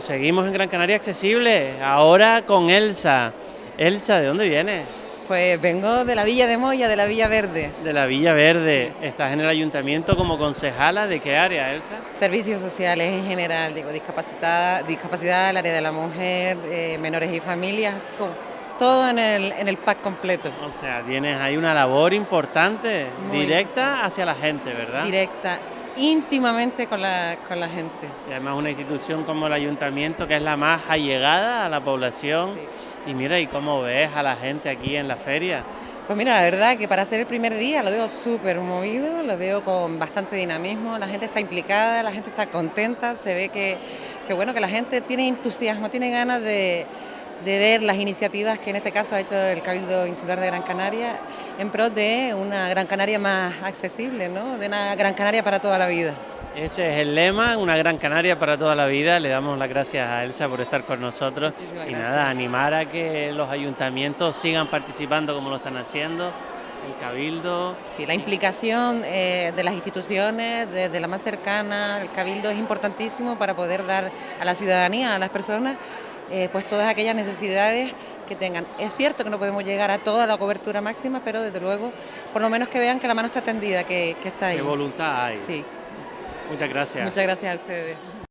seguimos en Gran Canaria Accesible, ahora con Elsa. Elsa, ¿de dónde vienes? Pues vengo de la Villa de Moya, de la Villa Verde. De la Villa Verde. Estás en el ayuntamiento como concejala, ¿de qué área, Elsa? Servicios sociales en general, digo, discapacidad, discapacidad el área de la mujer, eh, menores y familias, todo en el, en el pack completo. O sea, tienes ahí una labor importante, directa hacia la gente, ¿verdad? Directa, íntimamente con la, con la gente. Y además una institución como el ayuntamiento que es la más allegada a la población. Y mira, ¿y cómo ves a la gente aquí en la feria? Pues mira, la verdad que para ser el primer día lo veo súper movido, lo veo con bastante dinamismo, la gente está implicada, la gente está contenta, se ve que, que bueno, que la gente tiene entusiasmo, tiene ganas de, de ver las iniciativas que en este caso ha hecho el Cabildo Insular de Gran Canaria en pro de una Gran Canaria más accesible, ¿no? de una Gran Canaria para toda la vida. Ese es el lema, una Gran Canaria para toda la vida. Le damos las gracias a Elsa por estar con nosotros. y nada, animar a que los ayuntamientos sigan participando como lo están haciendo. El Cabildo. Sí, la implicación eh, de las instituciones, desde la más cercana, el Cabildo es importantísimo para poder dar a la ciudadanía, a las personas, eh, pues todas aquellas necesidades que tengan. Es cierto que no podemos llegar a toda la cobertura máxima, pero desde luego, por lo menos que vean que la mano está tendida, que, que está ahí. ¿Qué voluntad hay? Sí. Muchas gracias. Muchas gracias a ustedes.